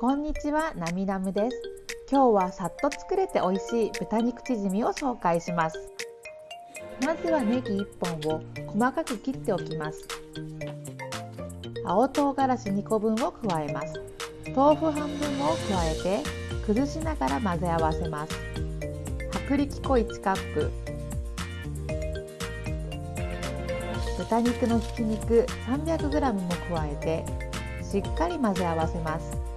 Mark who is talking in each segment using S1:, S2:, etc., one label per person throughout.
S1: こんにちは、なみなむです。今日はさっと作れて美味しい豚肉チヂミを紹介します。まずはネギ1本を細かく切っておきます。青唐辛子2個分を加えます。豆腐半分を加えて崩しながら混ぜ合わせます。薄力粉1カップ豚肉のひき肉 300g も加えてしっかり混ぜ合わせます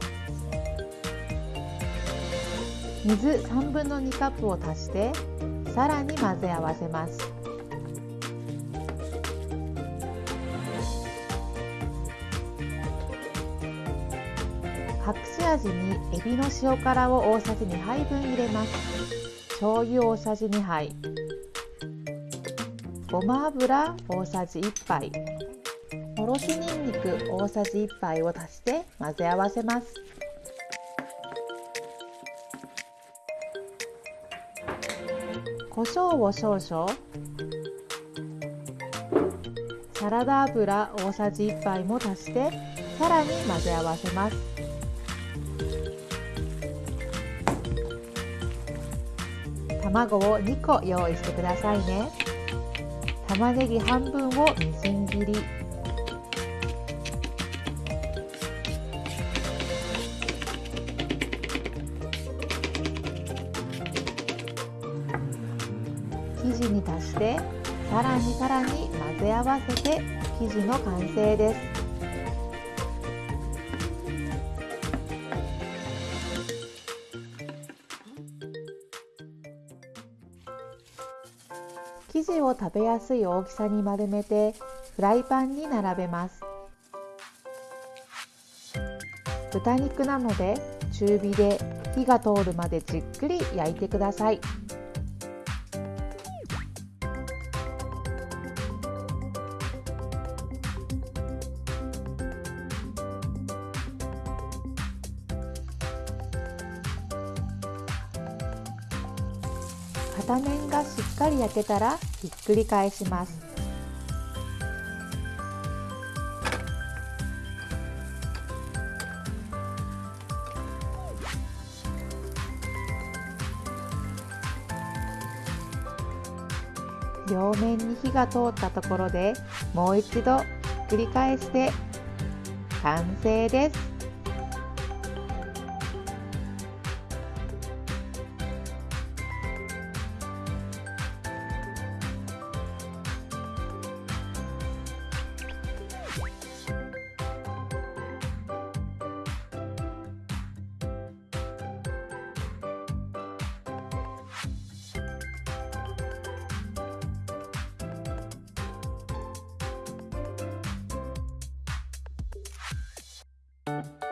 S1: 水3分の2カップを足してさらに混ぜ合わせます。隠し味にエビの塩辛を大さじ2杯分入れます。醤油大さじ2杯。ごま油大さじ1杯。おろしにんにく大さじ1杯を足して混ぜ合わせます。胡椒を少々。サラダ油大さじ1杯も足してさらに混ぜ合わせます。卵を2個用意してくださいね。玉ねぎ半分をみじん切り。生地に足してさらにさらに混ぜ合わせて生地の完成です。生地を食べやすい大きさに丸めてフライパンに並べます。豚肉なので中火で火が通るまでじっくり焼いてください。片面がしっかり焼けたらひっくり返します。両面に火が通ったところでもう一度ひっくり返して完成です。う